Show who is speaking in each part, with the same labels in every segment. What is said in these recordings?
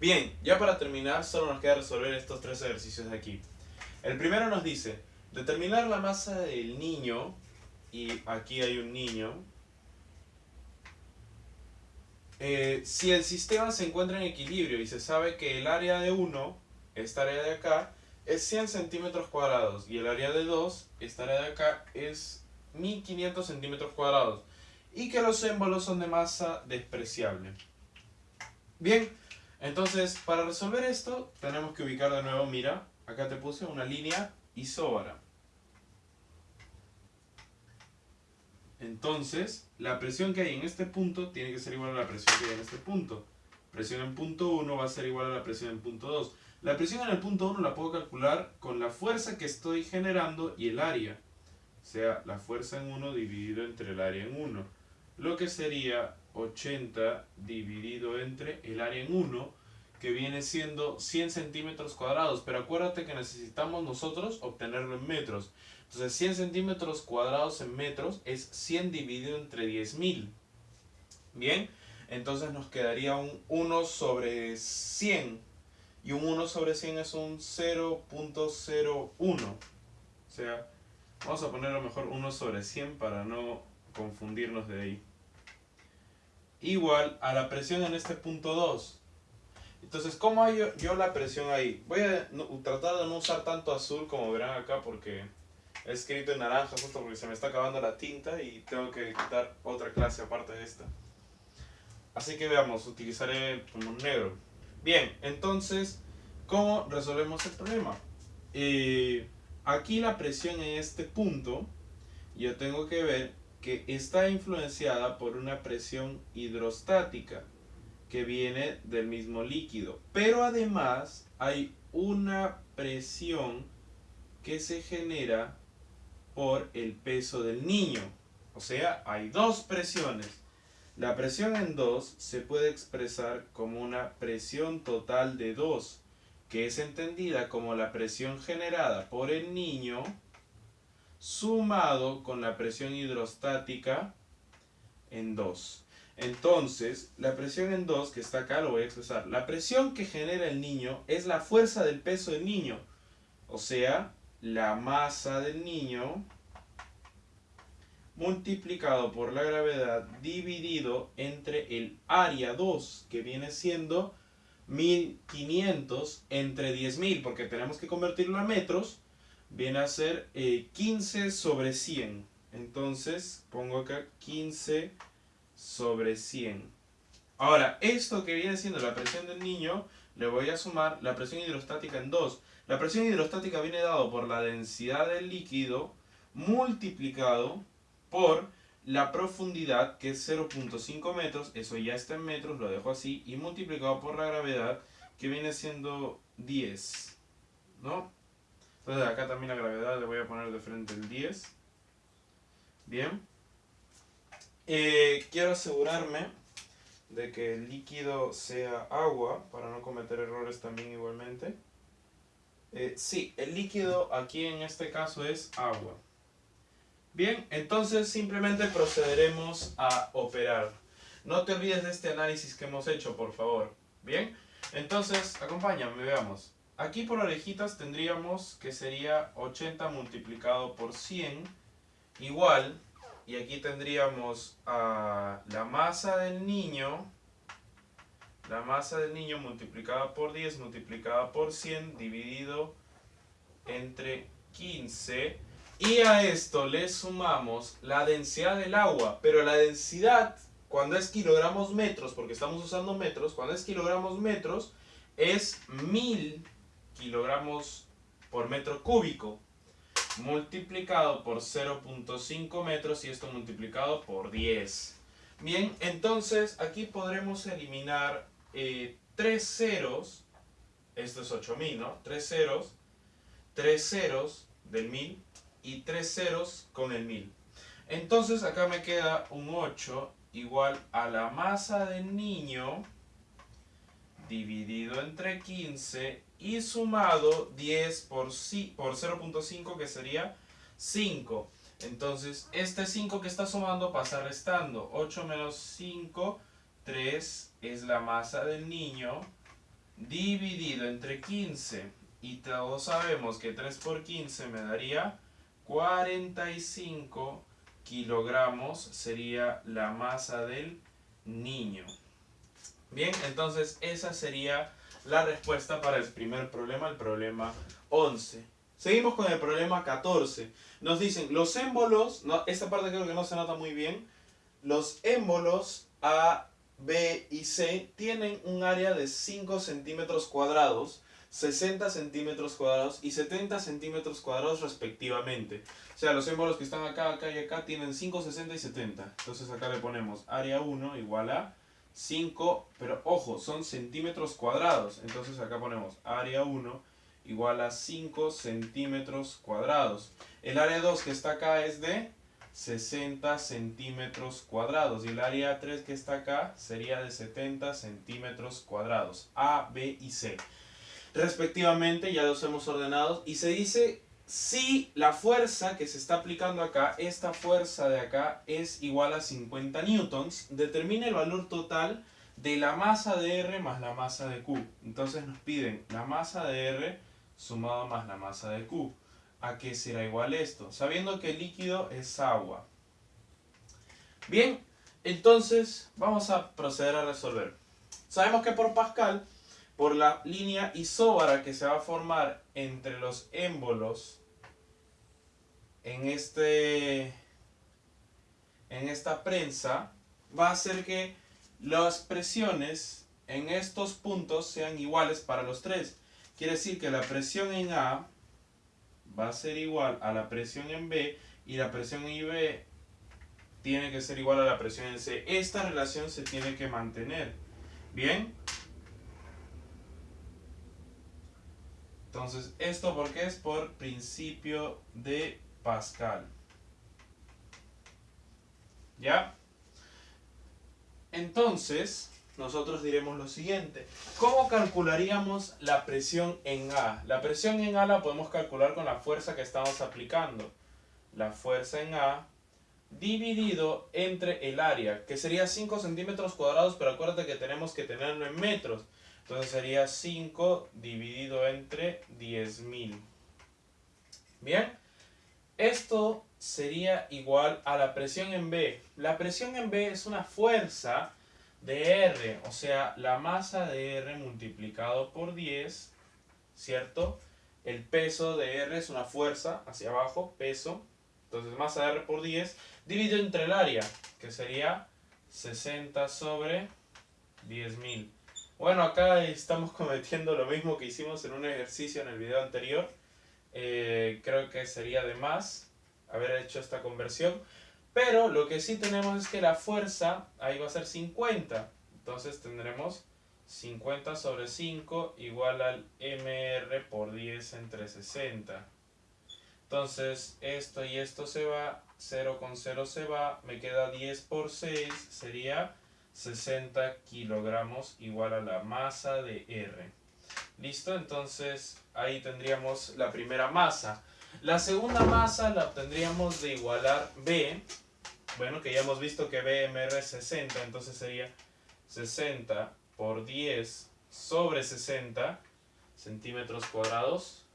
Speaker 1: Bien, ya para terminar solo nos queda resolver estos tres ejercicios de aquí. El primero nos dice, determinar la masa del niño, y aquí hay un niño, eh, si el sistema se encuentra en equilibrio y se sabe que el área de 1, esta área de acá, es 100 centímetros cuadrados y el área de 2, esta área de acá, es 1500 centímetros cuadrados y que los émbolos son de masa despreciable. Bien, entonces para resolver esto tenemos que ubicar de nuevo, mira, acá te puse una línea isóbara. Entonces, la presión que hay en este punto tiene que ser igual a la presión que hay en este punto. Presión en punto 1 va a ser igual a la presión en punto 2. La presión en el punto 1 la puedo calcular con la fuerza que estoy generando y el área. O sea, la fuerza en 1 dividido entre el área en 1. Lo que sería 80 dividido entre el área en 1, que viene siendo 100 centímetros cuadrados. Pero acuérdate que necesitamos nosotros obtenerlo en metros. Entonces 100 centímetros cuadrados en metros es 100 dividido entre 10.000. Bien, entonces nos quedaría un 1 sobre 100. Y un 1 sobre 100 es un 0.01. O sea, vamos a ponerlo mejor 1 sobre 100 para no confundirnos de ahí. Igual a la presión en este punto 2. Entonces, ¿cómo hay yo la presión ahí? Voy a tratar de no usar tanto azul como verán acá porque he escrito en naranja justo porque se me está acabando la tinta y tengo que quitar otra clase aparte de esta. Así que veamos, utilizaré como negro. Bien, entonces, ¿cómo resolvemos el problema? Eh, aquí la presión en este punto, yo tengo que ver que está influenciada por una presión hidrostática que viene del mismo líquido. Pero además hay una presión que se genera por el peso del niño. O sea, hay dos presiones. La presión en 2 se puede expresar como una presión total de 2, que es entendida como la presión generada por el niño sumado con la presión hidrostática en 2. Entonces, la presión en 2, que está acá, lo voy a expresar. La presión que genera el niño es la fuerza del peso del niño. O sea, la masa del niño multiplicado por la gravedad dividido entre el área 2 que viene siendo 1500 entre 10.000 porque tenemos que convertirlo a metros viene a ser 15 eh, sobre 100 entonces pongo acá 15 sobre 100 ahora esto que viene siendo la presión del niño le voy a sumar la presión hidrostática en 2 la presión hidrostática viene dado por la densidad del líquido multiplicado por la profundidad que es 0.5 metros, eso ya está en metros, lo dejo así, y multiplicado por la gravedad que viene siendo 10, ¿no? Entonces acá también la gravedad le voy a poner de frente el 10. Bien. Eh, quiero asegurarme de que el líquido sea agua para no cometer errores también igualmente. Eh, sí, el líquido aquí en este caso es agua. Bien, entonces simplemente procederemos a operar. No te olvides de este análisis que hemos hecho, por favor. Bien, entonces acompáñame, veamos. Aquí por orejitas tendríamos que sería 80 multiplicado por 100 igual, y aquí tendríamos a la masa del niño, la masa del niño multiplicada por 10 multiplicada por 100 dividido entre 15 y a esto le sumamos la densidad del agua, pero la densidad cuando es kilogramos metros, porque estamos usando metros, cuando es kilogramos metros es 1000 kilogramos por metro cúbico multiplicado por 0.5 metros y esto multiplicado por 10. Bien, entonces aquí podremos eliminar eh, tres ceros, esto es 8000, ¿no? Tres ceros, tres ceros del 1000 y tres ceros con el 1000. Entonces acá me queda un 8 igual a la masa del niño dividido entre 15 y sumado 10 por, por 0.5 que sería 5. Entonces este 5 que está sumando pasa restando. 8 menos 5, 3 es la masa del niño dividido entre 15 y todos sabemos que 3 por 15 me daría 45 kilogramos sería la masa del niño. Bien, entonces esa sería la respuesta para el primer problema, el problema 11. Seguimos con el problema 14. Nos dicen, los émbolos, no, esta parte creo que no se nota muy bien, los émbolos A, B y C tienen un área de 5 centímetros cuadrados, 60 centímetros cuadrados y 70 centímetros cuadrados respectivamente. O sea, los émbolos que están acá, acá y acá tienen 5, 60 y 70. Entonces acá le ponemos área 1 igual a 5, pero ojo, son centímetros cuadrados. Entonces acá ponemos área 1 igual a 5 centímetros cuadrados. El área 2 que está acá es de 60 centímetros cuadrados. Y el área 3 que está acá sería de 70 centímetros cuadrados. A, B y C. Respectivamente ya los hemos ordenado. Y se dice si la fuerza que se está aplicando acá, esta fuerza de acá es igual a 50 newtons, determine el valor total de la masa de R más la masa de Q. Entonces nos piden la masa de R sumado más la masa de Q. ¿A qué será igual esto? Sabiendo que el líquido es agua. Bien, entonces vamos a proceder a resolver. Sabemos que por Pascal, por la línea isóbara que se va a formar entre los émbolos en, este, en esta prensa, va a hacer que las presiones en estos puntos sean iguales para los tres. Quiere decir que la presión en A va a ser igual a la presión en B y la presión en B tiene que ser igual a la presión en C. Esta relación se tiene que mantener. ¿Bien? Entonces, ¿esto por qué es? Por principio de Pascal. ¿Ya? Entonces, nosotros diremos lo siguiente. ¿Cómo calcularíamos la presión en A? La presión en A la podemos calcular con la fuerza que estamos aplicando. La fuerza en A dividido entre el área, que sería 5 centímetros cuadrados, pero acuérdate que tenemos que tenerlo en metros. Entonces sería 5 dividido entre 10.000. Bien, esto sería igual a la presión en B. La presión en B es una fuerza de R, o sea, la masa de R multiplicado por 10, ¿cierto? El peso de R es una fuerza hacia abajo, peso, entonces masa de R por 10, dividido entre el área, que sería 60 sobre 10.000. Bueno, acá estamos cometiendo lo mismo que hicimos en un ejercicio en el video anterior. Eh, creo que sería de más haber hecho esta conversión. Pero lo que sí tenemos es que la fuerza ahí va a ser 50. Entonces tendremos 50 sobre 5 igual al MR por 10 entre 60. Entonces esto y esto se va, 0 con 0 se va, me queda 10 por 6, sería 60 kilogramos igual a la masa de R. ¿Listo? Entonces ahí tendríamos la primera masa. La segunda masa la obtendríamos de igualar B. Bueno, que ya hemos visto que BMR es 60, entonces sería 60 por 10 sobre 60 centímetros cuadrados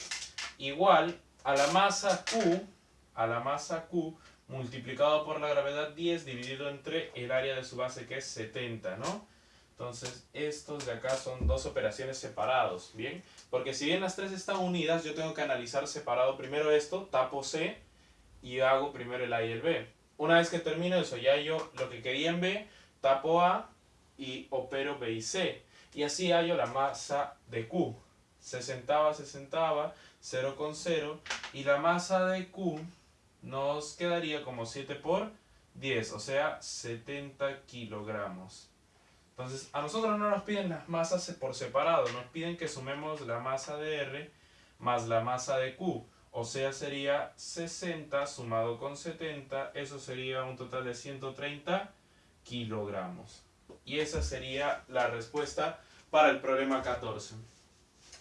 Speaker 1: igual a la masa Q, a la masa Q multiplicado por la gravedad 10 dividido entre el área de su base que es 70, ¿no? Entonces, estos de acá son dos operaciones separados, ¿bien? Porque si bien las tres están unidas, yo tengo que analizar separado primero esto, tapo C y hago primero el A y el B. Una vez que termino eso, ya yo lo que quería en B, tapo A y opero B y C. Y así hallo la masa de Q. 60, 60, 0 con 0. Y la masa de Q nos quedaría como 7 por 10, o sea, 70 kilogramos. Entonces, a nosotros no nos piden las masas por separado, nos piden que sumemos la masa de R más la masa de Q. O sea, sería 60 sumado con 70, eso sería un total de 130 kilogramos. Y esa sería la respuesta para el problema 14.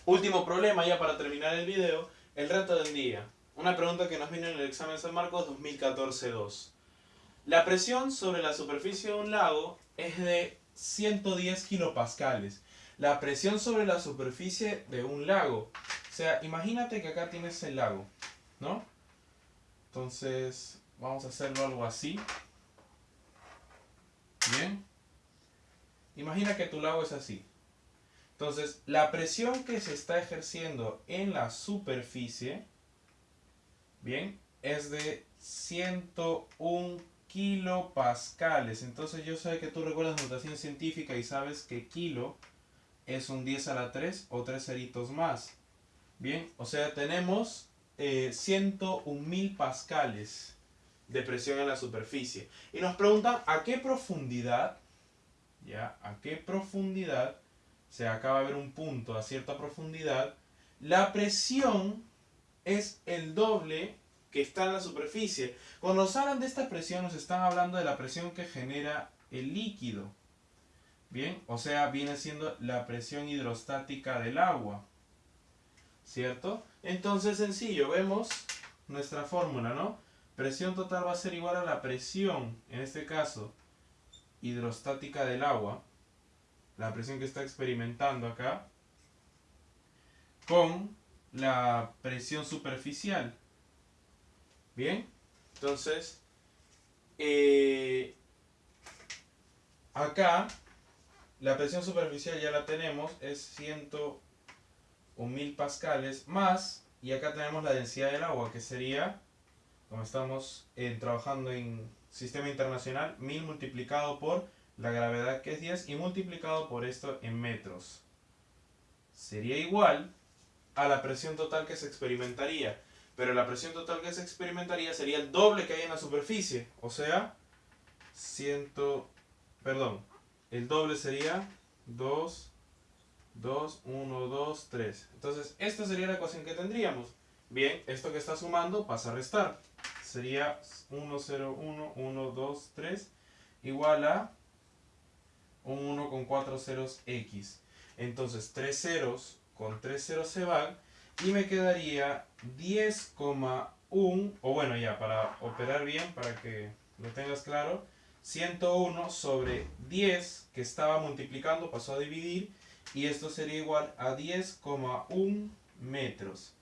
Speaker 1: Último problema ya para terminar el video, el reto del día. Una pregunta que nos vino en el examen San Marcos 2014-2. La presión sobre la superficie de un lago es de 110 kilopascales. la presión sobre la superficie de un lago. O sea, imagínate que acá tienes el lago, ¿no? Entonces, vamos a hacerlo algo así. Bien. Imagina que tu lago es así. Entonces, la presión que se está ejerciendo en la superficie, bien, es de 101 kilopascales. Entonces yo sé que tú recuerdas notación científica y sabes que kilo es un 10 a la 3 o 3 ceritos más. Bien, o sea, tenemos eh, 101.000 pascales de presión en la superficie. Y nos preguntan a qué profundidad, ya, a qué profundidad, se acaba de ver un punto a cierta profundidad, la presión es el doble que está en la superficie. Cuando nos hablan de esta presión, nos están hablando de la presión que genera el líquido. Bien, o sea, viene siendo la presión hidrostática del agua. ¿Cierto? Entonces, sencillo, vemos nuestra fórmula, ¿no? Presión total va a ser igual a la presión, en este caso, hidrostática del agua, la presión que está experimentando acá, con la presión superficial. Bien, entonces, eh, acá la presión superficial ya la tenemos, es 101.000 pascales más, y acá tenemos la densidad del agua, que sería, como estamos eh, trabajando en sistema internacional, 1000 multiplicado por la gravedad que es 10 y multiplicado por esto en metros. Sería igual a la presión total que se experimentaría pero la presión total que se experimentaría sería el doble que hay en la superficie, o sea, 100, perdón, el doble sería 2, 2, 1, 2, 3. Entonces, esta sería la ecuación que tendríamos. Bien, esto que está sumando pasa a restar. Sería 1, 0, 1, 1, 2, 3, igual a un 1 con 4 ceros x. Entonces, 3 ceros con 3 ceros se van y me quedaría 10,1 o bueno ya para operar bien para que lo tengas claro 101 sobre 10 que estaba multiplicando pasó a dividir y esto sería igual a 10,1 metros.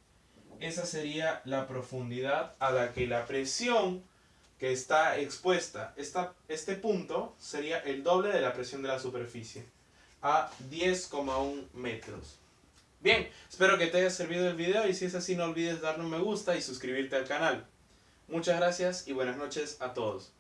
Speaker 1: Esa sería la profundidad a la que la presión que está expuesta esta, este punto sería el doble de la presión de la superficie a 10,1 metros Bien, espero que te haya servido el video y si es así no olvides darle un me gusta y suscribirte al canal. Muchas gracias y buenas noches a todos.